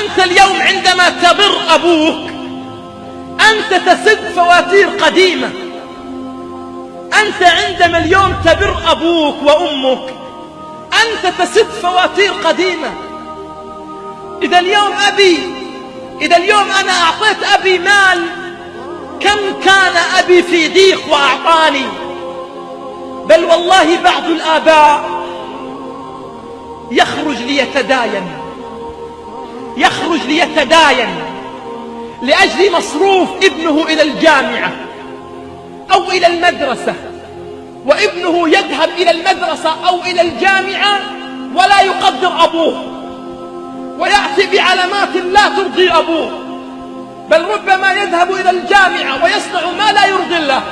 أنت اليوم عندما تبر أبوك أنت تسد فواتير قديمة. أنت عندما اليوم تبر أبوك وأمك أنت تسد فواتير قديمة. إذا اليوم أبي إذا اليوم أنا أعطيت أبي مال كم كان أبي في ضيق وأعطاني؟ بل والله بعض الآباء يخرج ليتداين. يخرج ليتداين لأجل مصروف ابنه إلى الجامعة أو إلى المدرسة وابنه يذهب إلى المدرسة أو إلى الجامعة ولا يقدر أبوه ويأتي بعلامات لا ترضي أبوه بل ربما يذهب إلى الجامعة ويصنع ما لا يرضي الله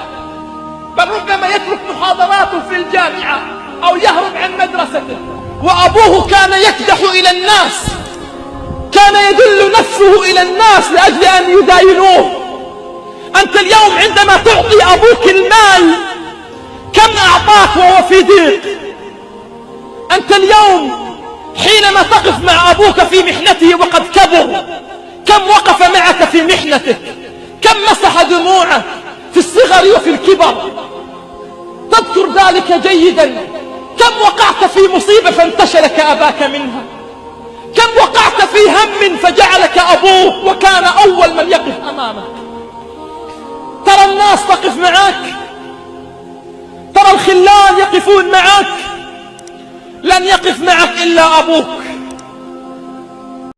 بل ربما يترك محاضراته في الجامعة أو يهرب عن مدرسته وأبوه كان يكدح إلى الناس كان يدل نفسه إلى الناس لأجل أن يداينوه. أنت اليوم عندما تعطي أبوك المال كم أعطاك وهو في ضيق؟ أنت اليوم حينما تقف مع أبوك في محنته وقد كبر كم وقف معك في محنتك؟ كم مسح دموعه في الصغر وفي الكبر؟ تذكر ذلك جيدا. كم وقعت في مصيبة فانتشلك أباك منها؟ كم وقعت في هم فجعلك أبوه وكان أول من يقف أمامك ترى الناس تقف معك. ترى الخلان يقفون معك. لن يقف معك إلا أبوك.